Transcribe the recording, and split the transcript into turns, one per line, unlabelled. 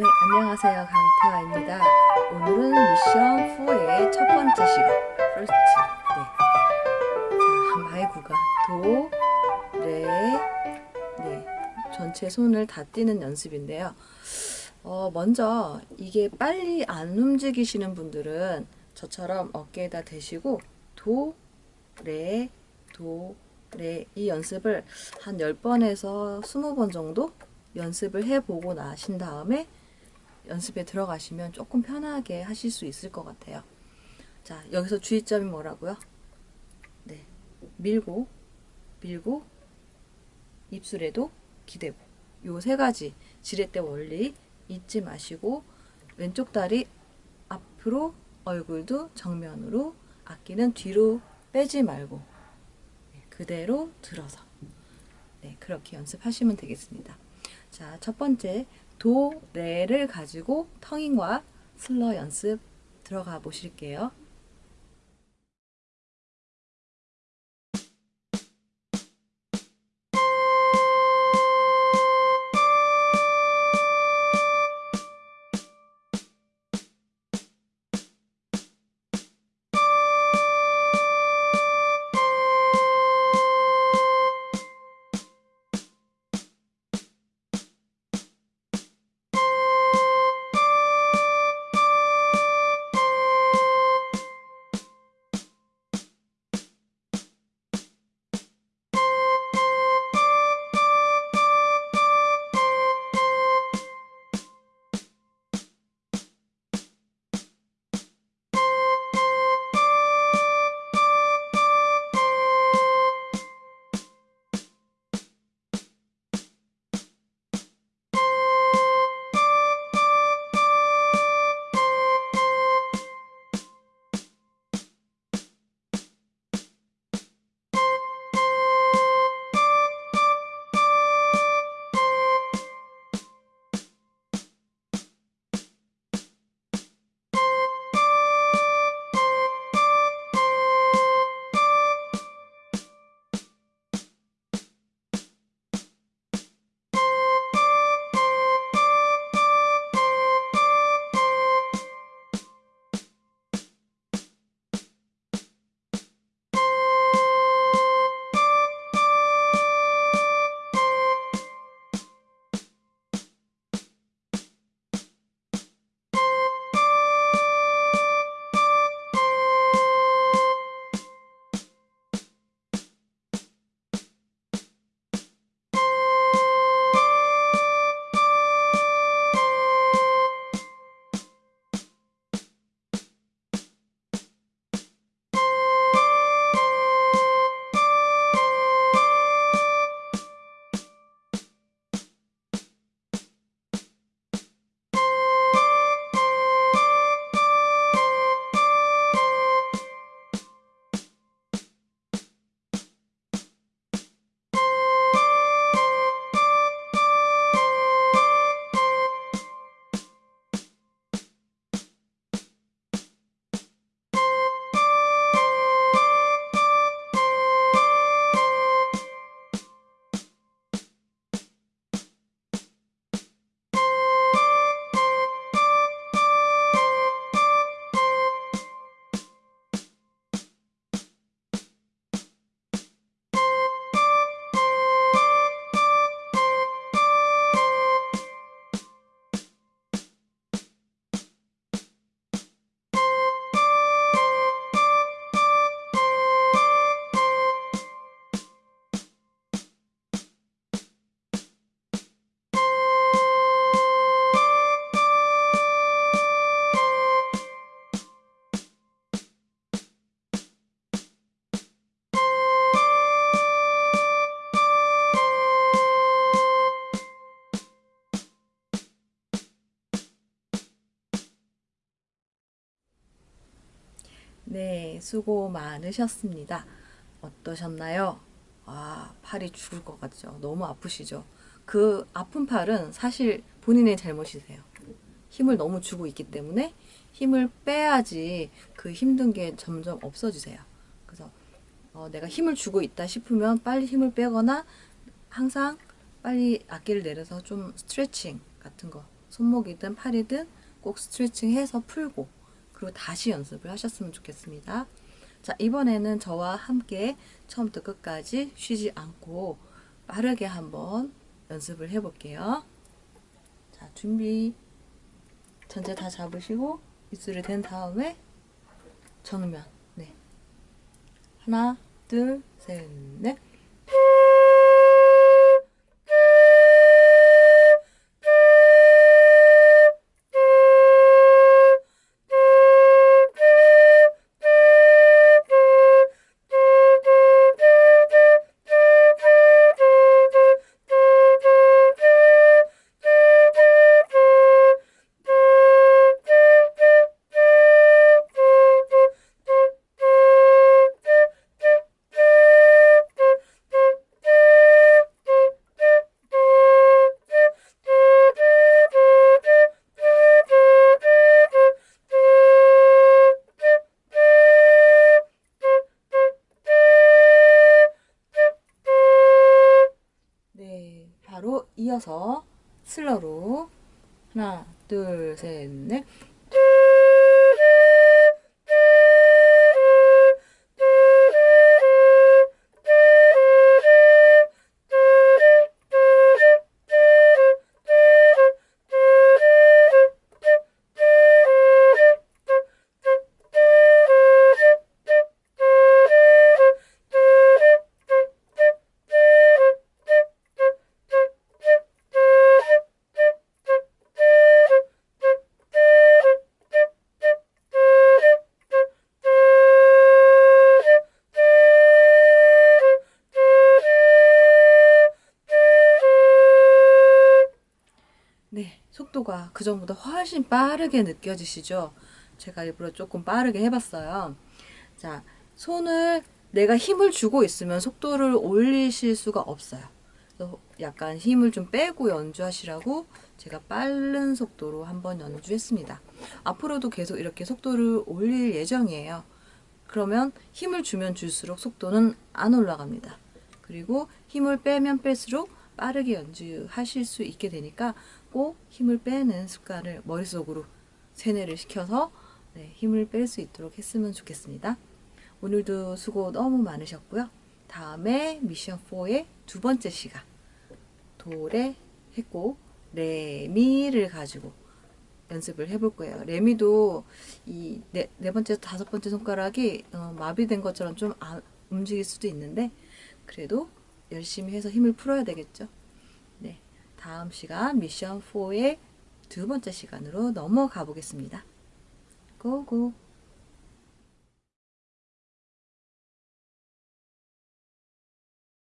네, 안녕하세요. 강태화입니다. 오늘은 미션 4의 첫 번째 시간, first. 네. 자, 한마의 구간. 도, 레, 네. 전체 손을 다 띄는 연습인데요. 어, 먼저 이게 빨리 안 움직이시는 분들은 저처럼 어깨에다 대시고 도, 레, 도, 레 이 연습을 한 10번에서 20번 정도 연습을 해보고 나신 다음에 연습에 들어가시면 조금 편하게 하실 수 있을 것 같아요. 자, 여기서 주의점이 뭐라고요? 네. 밀고, 밀고, 입술에도 기대고. 요 세 가지 지렛대 원리 잊지 마시고 왼쪽 다리 앞으로 얼굴도 정면으로 악기는 뒤로 빼지 말고 네, 그대로 들어서 네, 그렇게 연습하시면 되겠습니다. 자, 첫 번째 도, 레를 가지고 텅잉과 슬러 연습 들어가 보실게요. 네, 수고 많으셨습니다. 어떠셨나요? 아, 팔이 죽을 것 같죠? 너무 아프시죠? 그 아픈 팔은 사실 본인의 잘못이세요. 힘을 너무 주고 있기 때문에 힘을 빼야지 그 힘든 게 점점 없어지세요. 그래서 어, 내가 힘을 주고 있다 싶으면 빨리 힘을 빼거나 항상 빨리 악기를 내려서 좀 스트레칭 같은 거 손목이든 팔이든 꼭 스트레칭 해서 풀고 그리고 다시 연습을 하셨으면 좋겠습니다. 자, 이번에는 저와 함께 처음부터 끝까지 쉬지 않고 빠르게 한번 연습을 해 볼게요. 자, 준비. 전체 다 잡으시고 입술을 댄 다음에 정면. 네. 하나, 둘, 셋, 넷. 이어서 슬러로 하나, 둘, 셋, 넷. 속도가 그 전보다 훨씬 빠르게 느껴지시죠? 제가 일부러 조금 빠르게 해봤어요. 자, 손을 내가 힘을 주고 있으면 속도를 올리실 수가 없어요. 약간 힘을 좀 빼고 연주하시라고 제가 빠른 속도로 한번 연주했습니다. 앞으로도 계속 이렇게 속도를 올릴 예정이에요. 그러면 힘을 주면 줄수록 속도는 안 올라갑니다. 그리고 힘을 빼면 뺄수록 빠르게 연주하실 수 있게 되니까 꼭 힘을 빼는 습관을 머릿속으로 세뇌를 시켜서 네, 힘을 뺄 수 있도록 했으면 좋겠습니다. 오늘도 수고 너무 많으셨고요. 다음에 미션 4의 두 번째 시간 도레 했고 레미를 가지고 연습을 해볼 거예요. 레미도 이 네 네 번째, 다섯 번째 손가락이 어, 마비된 것처럼 좀안 움직일 수도 있는데 그래도 열심히 해서 힘을 풀어야 되겠죠. 네, 다음 시간 미션 4의 두 번째 시간으로 넘어가 보겠습니다. 고고!